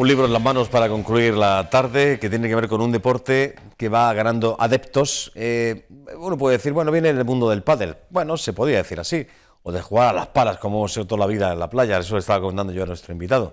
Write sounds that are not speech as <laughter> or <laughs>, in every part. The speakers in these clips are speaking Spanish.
Un libro en las manos para concluir la tarde que tiene que ver con un deporte que va ganando adeptos. Eh, uno puede decir, bueno, viene del mundo del pádel. Bueno, se podría decir así. O de jugar a las palas como hecho toda la vida en la playa. Eso le estaba contando yo a nuestro invitado.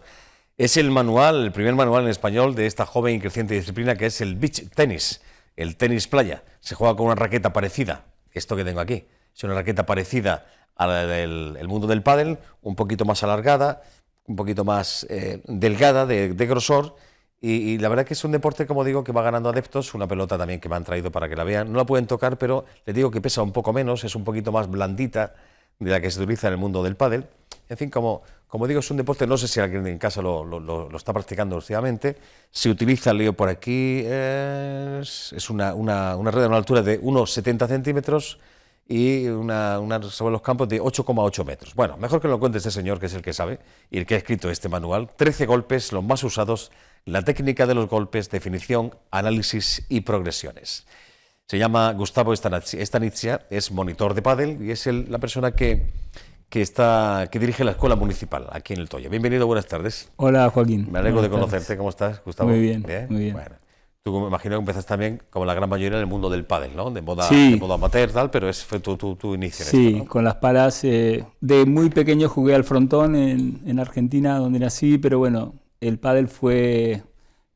Es el manual, el primer manual en español de esta joven y creciente disciplina que es el beach tenis, el tenis playa. Se juega con una raqueta parecida, esto que tengo aquí. Es una raqueta parecida al mundo del pádel, un poquito más alargada, un poquito más eh, delgada de, grosor. Y, la verdad que es un deporte, como digo, que va ganando adeptos. Una pelota también que me han traído para que la vean. No la pueden tocar, pero les digo que pesa un poco menos, es un poquito más blandita de la que se utiliza en el mundo del pádel. En fin, como, como digo, es un deporte, no sé si alguien en casa lo, está practicando últimamente. Se utiliza, lío por aquí, es, es una, una, una red a una altura de unos 70 centímetros y una, sobre los campos de 8,8 metros. Bueno, mejor que lo cuente este señor, que es el que sabe y el que ha escrito este manual. 13 golpes, los más usados, la técnica de los golpes, definición, análisis y progresiones. Se llama Gustavo Stanizia, es monitor de pádel y es la persona que, que, está, que dirige la escuela municipal aquí en el Toyo. Bienvenido, buenas tardes. Hola, Joaquín. Me alegro de conocerte. ¿Cómo estás, Gustavo? Muy bien, muy bien. Tú me imagino que empezaste también, como la gran mayoría, en el mundo del pádel, ¿no? De moda, de moda amateur, tal, pero ese fue tu, tu, inicio. sí, con las palas. Eh, de muy pequeño jugué al frontón en, en, Argentina, donde nací, pero bueno, el pádel fue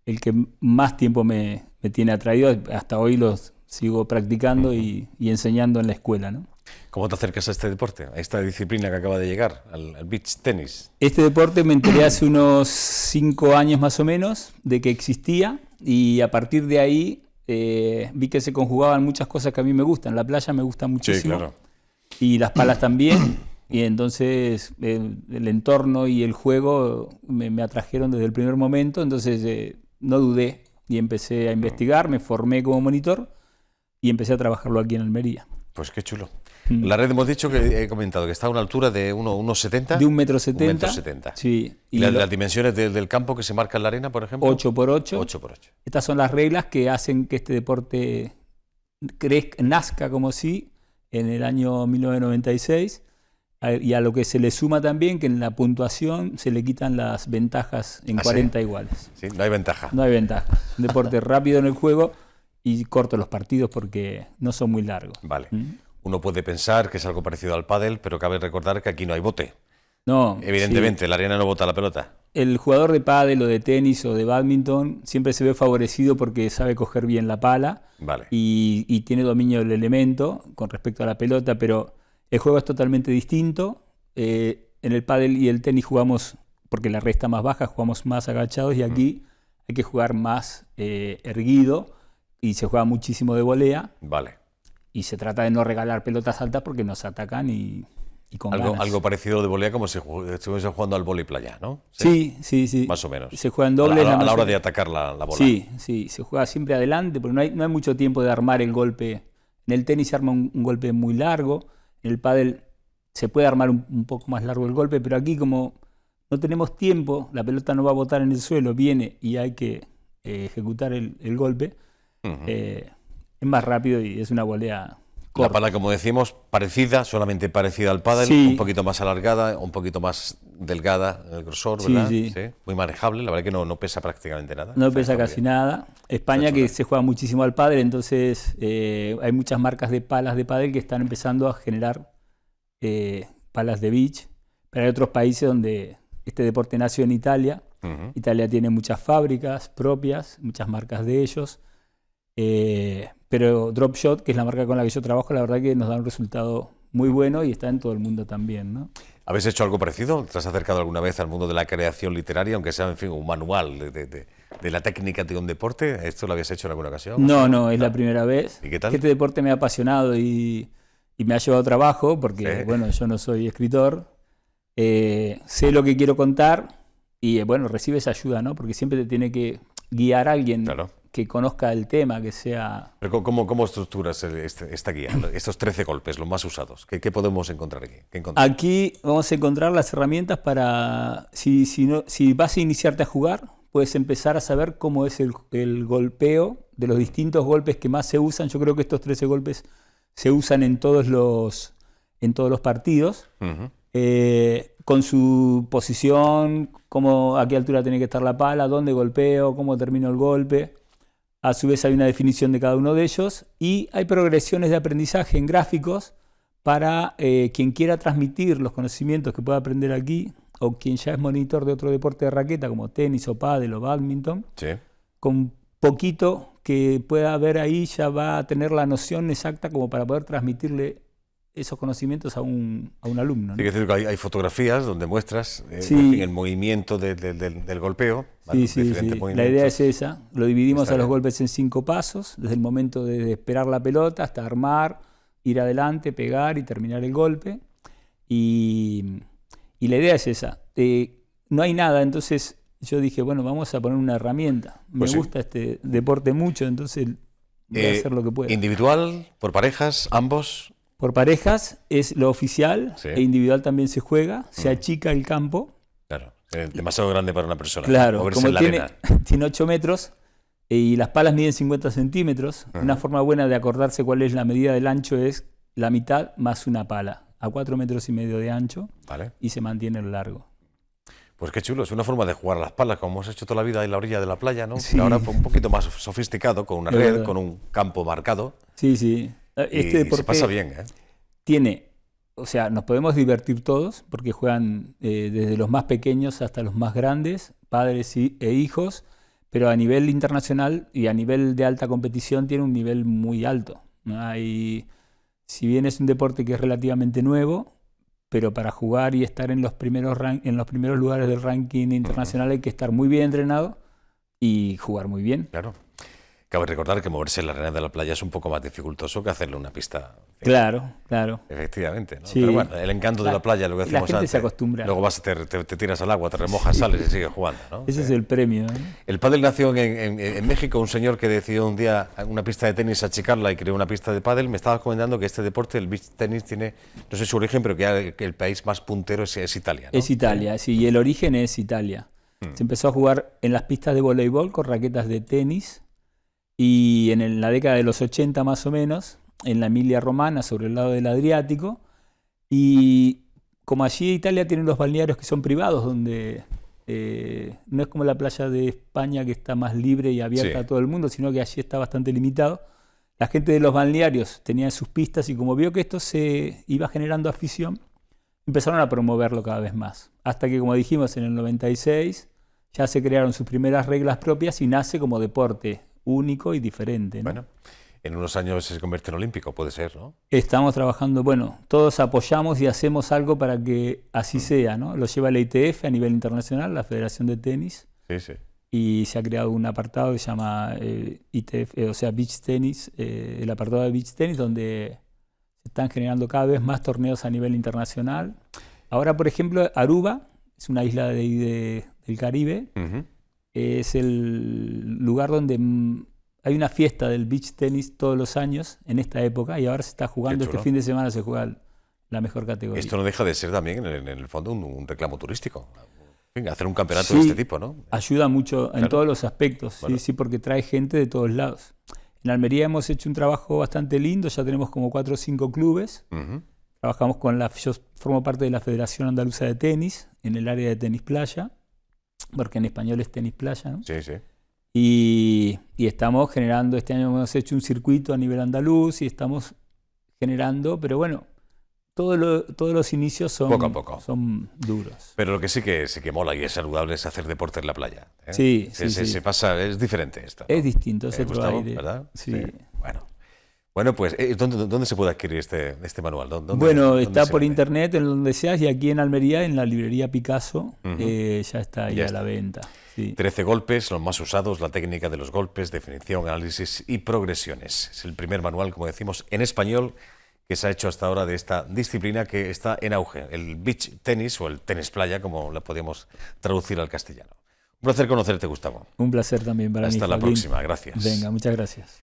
el que más tiempo me, me tiene atraído. Hasta hoy los sigo practicando y, y, enseñando en la escuela, ¿no? ¿Cómo te acercas a este deporte, a esta disciplina que acaba de llegar, al, al beach tenis? Este deporte me enteré hace unos cinco años más o menos de que existía y a partir de ahí eh, vi que se conjugaban muchas cosas que a mí me gustan. La playa me gusta muchísimo. Sí, claro. Y las palas también. Y entonces el, entorno y el juego me, atrajeron desde el primer momento. Entonces eh, no dudé y empecé a investigar, me formé como monitor y empecé a trabajarlo aquí en Almería. Pues qué chulo. Mm. La red hemos dicho que he comentado que está a una altura de 1,70 De un metro setenta. Sí. ¿Y, las dimensiones del campo que se marca en la arena, por ejemplo? 8 por 8. 8 por 8. Estas son las reglas que hacen que este deporte crezca, nazca como si en el año 1996 y a lo que se le suma también que en la puntuación se le quitan las ventajas en 40 ¿Ah, iguales. Sí, no hay ventaja. No hay ventaja. Un deporte <laughs> rápido en el juego y corto los partidos porque no son muy largos. Vale. ¿Mm? Uno puede pensar que es algo parecido al pádel, pero cabe recordar que aquí no hay bote. No. Evidentemente, la arena no bota la pelota. El jugador de pádel o de tenis o de badminton siempre se ve favorecido porque sabe coger bien la pala vale. y, tiene dominio del elemento con respecto a la pelota, pero el juego es totalmente distinto. Eh, en el pádel y el tenis jugamos, porque la red está más baja, jugamos más agachados y aquí hay que jugar más eh, erguido y se juega muchísimo de volea. Vale y se trata de no regalar pelotas altas porque nos atacan y, y con algo, algo parecido de volea como si estuviese jugando al vóley playa, ¿no? Sí, sí, sí. Más o menos. Se juega en doble. A la, hora de atacar la, bola. Sí, sí, se juega siempre adelante porque no hay, no hay mucho tiempo de armar el golpe. En el tenis se arma un, golpe muy largo, en el pádel se puede armar un, poco más largo el golpe, pero aquí como no tenemos tiempo, la pelota no va a botar en el suelo, viene y hay que eh, ejecutar el, golpe es más rápido y es una volea corta. La pala, como decimos, parecida, solamente parecida al pádel, un poquito más alargada, un poquito más delgada en el grosor, ¿verdad? Sí, Muy manejable, la verdad que no, no pesa prácticamente nada. No pesa casi nada. España que se juega muchísimo al pádel, entonces eh, hay muchas marcas de palas de pádel que están empezando a generar eh, palas de beach, pero hay otros países donde este deporte nació en Italia. Italia tiene muchas fábricas propias, muchas marcas de ellos. Eh, pero Dropshot, que es la marca con la que yo trabajo, la verdad que nos da un resultado muy bueno y está en todo el mundo también. ¿no? ¿Habéis hecho algo parecido? ¿Te has acercado alguna vez al mundo de la creación literaria, aunque sea en fin, un manual de, de, la técnica de un deporte? ¿Esto lo habías hecho en alguna ocasión? No, no, es la primera vez. ¿Y qué tal? Este deporte me ha apasionado y, y me ha llevado trabajo, porque bueno, yo no soy escritor, eh, sé lo que quiero contar y bueno, recibes ayuda, ¿no? Porque siempre te tiene que guiar alguien. Claro que conozca el tema, que sea... ¿Cómo, cómo estructuras este, esta guía, estos 13 golpes, los más usados? ¿Qué, podemos encontrar aquí? Aquí vamos a encontrar las herramientas para, si, si, no, si vas a iniciarte a jugar, puedes empezar a saber cómo es el, el, golpeo de los distintos golpes que más se usan. Yo creo que estos 13 golpes se usan en todos los, en todos los partidos. Eh, con su posición, cómo, a qué altura tiene que estar la pala, dónde golpeo, cómo termino el golpe. A su vez hay una definición de cada uno de ellos y hay progresiones de aprendizaje en gráficos para eh, quien quiera transmitir los conocimientos que pueda aprender aquí o quien ya es monitor de otro deporte de raqueta como tenis o pádel o badminton, con poquito que pueda ver ahí ya va a tener la noción exacta como para poder transmitirle esos conocimientos a un, a un alumno. ¿no? decir que hay, fotografías donde muestras eh, el movimiento del golpeo. Sí, sí, sí. La idea es esa. Lo dividimos a los golpes en cinco pasos, desde el momento de esperar la pelota hasta armar, ir adelante, pegar y terminar el golpe. Y, y la idea es esa. Eh, no hay nada, entonces yo dije, bueno, vamos a poner una herramienta. Me pues gusta este deporte mucho, entonces voy a eh, hacer lo que pueda. ¿Individual, por parejas, ambos? Por parejas es lo oficial, e individual también se juega, se mm. achica el campo. Claro, demasiado grande para una persona. Claro, como tiene, <laughs> tiene 8 metros eh, y las palas miden 50 centímetros, una forma buena de acordarse cuál es la medida del ancho es la mitad más una pala, a 4 metros y medio de ancho y se mantiene el largo. Pues qué chulo, es una forma de jugar a las palas, como hemos hecho toda la vida en la orilla de la playa, ¿no? Ahora un poquito más sofisticado, con una red, con un campo marcado. Sí, sí. Eh, este y se pasa bien, ¿eh? Tiene, o sea, nos podemos divertir todos, porque juegan eh, desde los más pequeños hasta los más grandes, padres e hijos, pero a nivel internacional y a nivel de alta competición tiene un nivel muy alto. Hay, si bien es un deporte que es relativamente nuevo, pero para jugar y estar en los primeros, en los primeros lugares del ranking internacional hay que estar muy bien entrenado y jugar muy bien. Claro. Cabe recordar que moverse en la arena de la playa es un poco más dificultoso que hacerle una pista. Claro, claro. Efectivamente. ¿no? Pero bueno, el encanto de la playa, lo que decimos la gente se acostumbra. Luego vas, te, te, tiras al agua, te remojas, sales y sigues jugando. ¿no? Ese es el premio. El pádel nació en, en, México, un señor que decidió un día una pista de tenis achicarla y creó una pista de pádel. Me estabas comentando que este deporte, el beach tenis, tiene, no sé su origen, pero que, el país más puntero es, Italia. Es Italia, sí, y el origen es Italia. Hmm. Se empezó a jugar en las pistas de voleibol con raquetas de tenis y en la década de los 80 más o menos, en la Emilia Romana, sobre el lado del Adriático, y como allí Italia tiene los balnearios que son privados, donde eh, no es como la playa de España que está más libre y abierta a todo el mundo, sino que allí está bastante limitado. La gente de los balnearios tenía sus pistas y como vio que esto se iba generando afición, empezaron a promoverlo cada vez más. Hasta que, como dijimos, en el 96 ya se crearon sus primeras reglas propias y nace como deporte único y diferente. Bueno, en unos años se convierte en olímpico, puede ser, ¿no? Estamos trabajando, bueno, todos apoyamos y hacemos algo para que así mm. sea, ¿no? Lo lleva la ITF a nivel internacional, la Federación de Tenis. Sí, sí. Y se ha creado un apartado que se llama eh, ITF, eh, o sea, Beach Tennis, eh, el apartado de Beach Tennis, donde se están generando cada vez más torneos a nivel internacional. Ahora, por ejemplo, Aruba es una isla de, del Caribe es el lugar donde hay una fiesta del beach tenis todos los años en esta época y ahora se está jugando, este fin de semana se juega la mejor categoría. Esto no deja de ser también en el, fondo un, reclamo turístico. hacer un campeonato de este tipo, ¿no? Ayuda mucho en todos los aspectos, sí, sí, porque trae gente de todos lados. En Almería hemos hecho un trabajo bastante lindo, ya tenemos como cuatro o cinco clubes. Trabajamos con la, yo formo parte de la Federación Andaluza de Tenis, en el área de tenis playa porque en español es tenis playa, ¿no? Sí, sí. Y, estamos generando, este año hemos hecho un circuito a nivel andaluz y estamos generando, pero bueno, todos los inicios son, poco a poco. son duros. Pero lo que sí que, sí que mola y es saludable es hacer deporte en la playa. ¿eh? Sí, se, sí, se, pasa, es diferente esto. Es distinto, es otro aire. ¿verdad? Sí. Bueno. Bueno, pues, eh, ¿dónde, ¿dónde, se puede adquirir este, este manual? bueno, está por internet, en donde seas, y aquí en Almería, en la librería Picasso, eh, ya está ahí a la venta. Sí. 13 golpes, los más usados, la técnica de los golpes, definición, análisis y progresiones. Es el primer manual, como decimos, en español que se ha hecho hasta ahora de esta disciplina que está en auge, el beach tenis o el tenis playa, como lo podemos traducir al castellano. Un placer conocerte, Gustavo. Un placer también para mí. Hasta la próxima, gracias. Venga, muchas gracias.